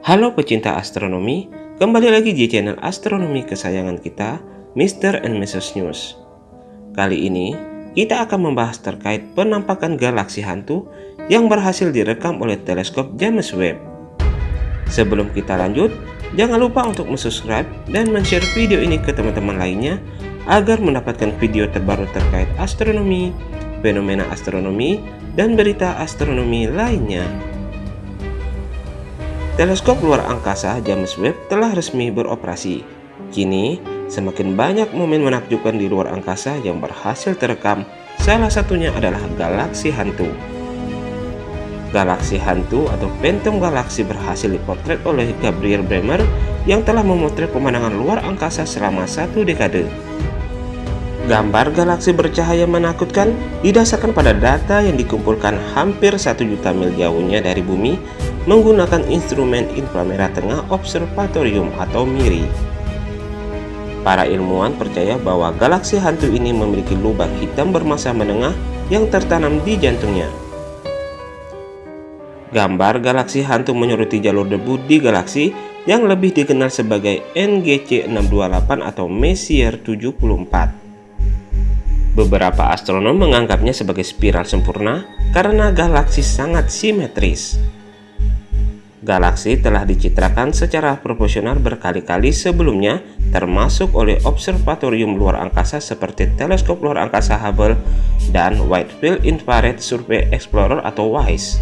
Halo pecinta astronomi, kembali lagi di channel astronomi kesayangan kita, Mr. and Mrs. News. Kali ini, kita akan membahas terkait penampakan galaksi hantu yang berhasil direkam oleh teleskop James Webb. Sebelum kita lanjut, jangan lupa untuk subscribe dan share video ini ke teman-teman lainnya agar mendapatkan video terbaru terkait astronomi, fenomena astronomi, dan berita astronomi lainnya. Teleskop luar angkasa James Webb telah resmi beroperasi. Kini, semakin banyak momen menakjubkan di luar angkasa yang berhasil terekam, salah satunya adalah galaksi hantu. Galaksi hantu atau phantom galaksi berhasil dipotret oleh Gabriel Bremer yang telah memotret pemandangan luar angkasa selama satu dekade. Gambar galaksi bercahaya menakutkan didasarkan pada data yang dikumpulkan hampir satu juta mil jauhnya dari bumi menggunakan instrumen inframerah tengah observatorium atau MIRI. Para ilmuwan percaya bahwa galaksi hantu ini memiliki lubang hitam bermasa menengah yang tertanam di jantungnya. Gambar galaksi hantu menyoroti jalur debu di galaksi yang lebih dikenal sebagai NGC 628 atau Messier 74. Beberapa astronom menganggapnya sebagai spiral sempurna karena galaksi sangat simetris. Galaksi telah dicitrakan secara proporsional berkali-kali sebelumnya termasuk oleh observatorium luar angkasa seperti teleskop luar angkasa Hubble dan Wide Field Infrared Survey Explorer atau WISE.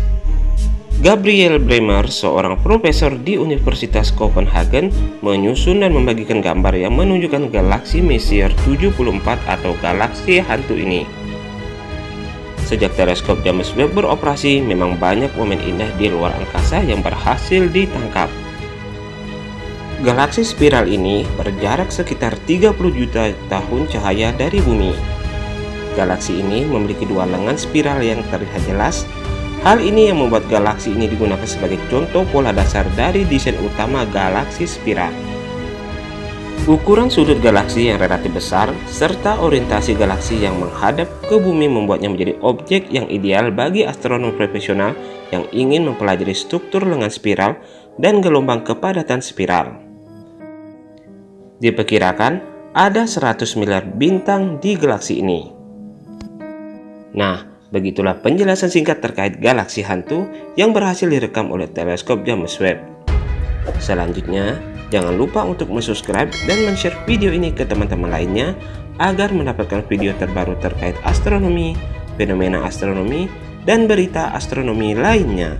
Gabriel Bremer, seorang profesor di Universitas Copenhagen, menyusun dan membagikan gambar yang menunjukkan galaksi Messier 74 atau galaksi hantu ini. Sejak teleskop James Webb beroperasi, memang banyak momen indah di luar angkasa yang berhasil ditangkap. Galaksi spiral ini berjarak sekitar 30 juta tahun cahaya dari bumi. Galaksi ini memiliki dua lengan spiral yang terlihat jelas Hal ini yang membuat galaksi ini digunakan sebagai contoh pola dasar dari desain utama galaksi spiral. Ukuran sudut galaksi yang relatif besar, serta orientasi galaksi yang menghadap ke bumi membuatnya menjadi objek yang ideal bagi astronom profesional yang ingin mempelajari struktur lengan spiral dan gelombang kepadatan spiral. Diperkirakan ada 100 miliar bintang di galaksi ini. Nah, Begitulah penjelasan singkat terkait galaksi hantu yang berhasil direkam oleh teleskop James Webb. Selanjutnya, jangan lupa untuk subscribe dan share video ini ke teman-teman lainnya agar mendapatkan video terbaru terkait astronomi, fenomena astronomi, dan berita astronomi lainnya.